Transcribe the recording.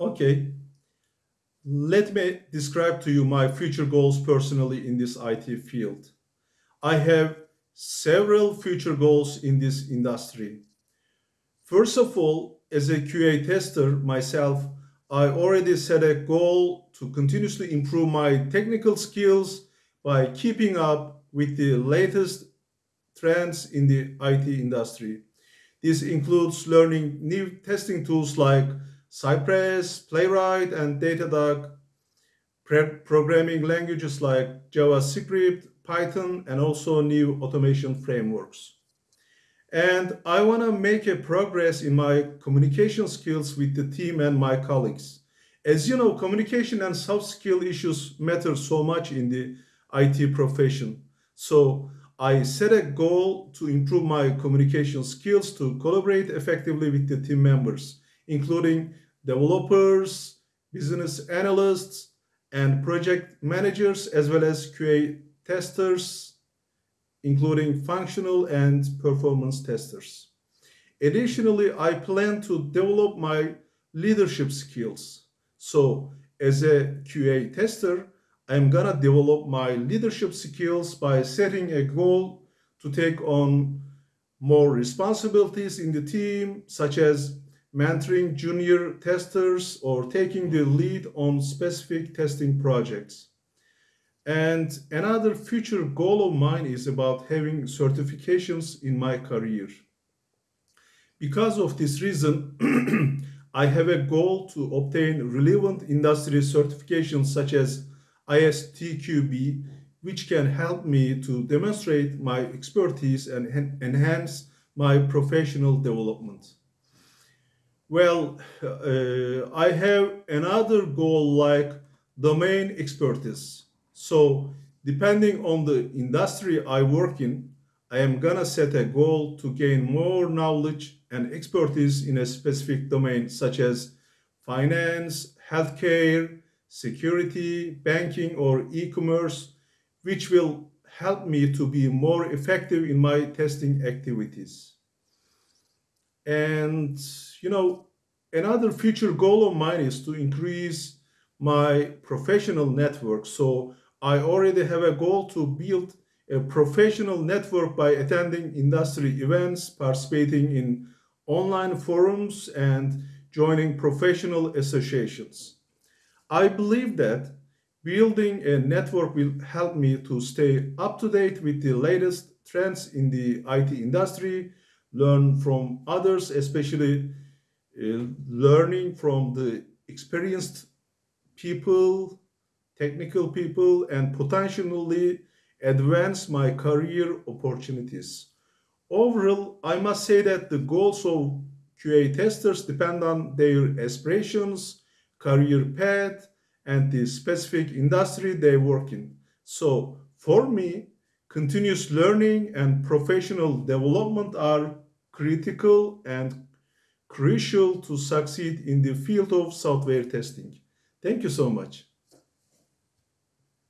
Okay. Let me describe to you my future goals personally in this IT field. I have several future goals in this industry. First of all, as a QA tester myself, I already set a goal to continuously improve my technical skills by keeping up with the latest trends in the IT industry. This includes learning new testing tools like Cypress, Playwright, and Datadog, programming languages like JavaScript, Python, and also new automation frameworks. And I want to make a progress in my communication skills with the team and my colleagues. As you know, communication and soft skill issues matter so much in the IT profession. So I set a goal to improve my communication skills to collaborate effectively with the team members, including developers, business analysts, and project managers, as well as QA testers, including functional and performance testers. Additionally, I plan to develop my leadership skills. So as a QA tester, I'm gonna develop my leadership skills by setting a goal to take on more responsibilities in the team, such as mentoring junior testers or taking the lead on specific testing projects. And another future goal of mine is about having certifications in my career. Because of this reason, I have a goal to obtain relevant industry certifications such as ISTQB, which can help me to demonstrate my expertise and enhance my professional development. Well, uh, I have another goal like domain expertise. So depending on the industry I work in, I am gonna set a goal to gain more knowledge and expertise in a specific domain such as finance, healthcare, security, banking, or e-commerce, which will help me to be more effective in my testing activities. And, you know, another future goal of mine is to increase my professional network. So I already have a goal to build a professional network by attending industry events, participating in online forums, and joining professional associations. I believe that building a network will help me to stay up to date with the latest trends in the IT industry, learn from others, especially Uh, learning from the experienced people, technical people, and potentially advance my career opportunities. Overall, I must say that the goals of QA testers depend on their aspirations, career path, and the specific industry they work in. So for me, continuous learning and professional development are critical and crucial to succeed in the field of software testing. Thank you so much.